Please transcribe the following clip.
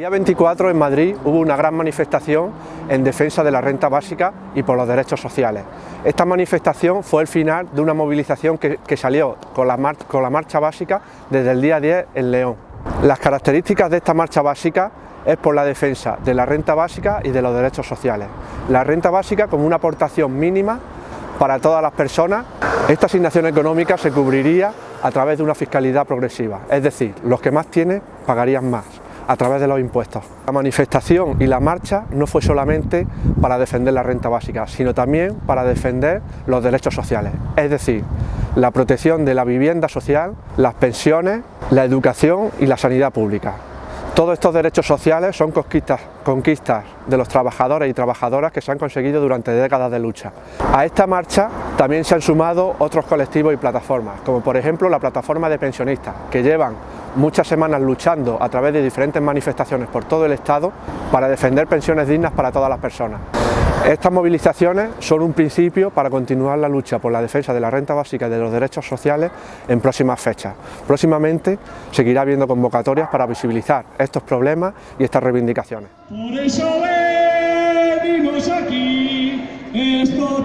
día 24 en Madrid hubo una gran manifestación en defensa de la renta básica y por los derechos sociales. Esta manifestación fue el final de una movilización que, salió con la, con la marcha básica desde el día 10 en León. Las características de esta marcha básica es por la defensa de la renta básica y de los derechos sociales. La renta básica como una aportación mínima para todas las personas. Esta asignación económica se cubriría a través de una fiscalidad progresiva, es decir, los que más tienen pagarían más a través de los impuestos. La manifestación y la marcha no fue solamente para defender la renta básica, sino también para defender los derechos sociales, es decir, la protección de la vivienda social, las pensiones, la educación y la sanidad pública. Todos estos derechos sociales son conquistas, conquistas de los trabajadores y trabajadoras que se han conseguido durante décadas de lucha. A esta marcha también se han sumado otros colectivos y plataformas, como por ejemplo la plataforma de pensionistas, que llevan muchas semanas luchando a través de diferentes manifestaciones por todo el Estado para defender pensiones dignas para todas las personas. Estas movilizaciones son un principio para continuar la lucha por la defensa de la renta básica y de los derechos sociales en próximas fechas. Próximamente seguirá habiendo convocatorias para visibilizar estos problemas y estas reivindicaciones. Por eso aquí, esto